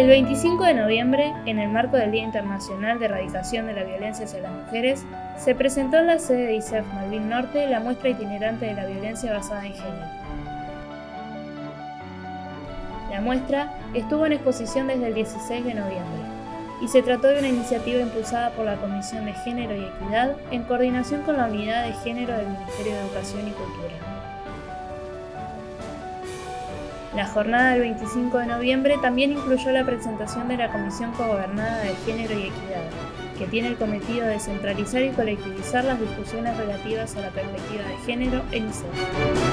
El 25 de noviembre, en el marco del Día Internacional de Erradicación de la Violencia hacia las Mujeres, se presentó en la sede de ISEF Malvin Norte la muestra itinerante de la violencia basada en género. La muestra estuvo en exposición desde el 16 de noviembre y se trató de una iniciativa impulsada por la Comisión de Género y Equidad en coordinación con la Unidad de Género del Ministerio de Educación y Cultura. La jornada del 25 de noviembre también incluyó la presentación de la Comisión Cogobernada de Género y Equidad, que tiene el cometido de centralizar y colectivizar las discusiones relativas a la perspectiva de género en ISEF.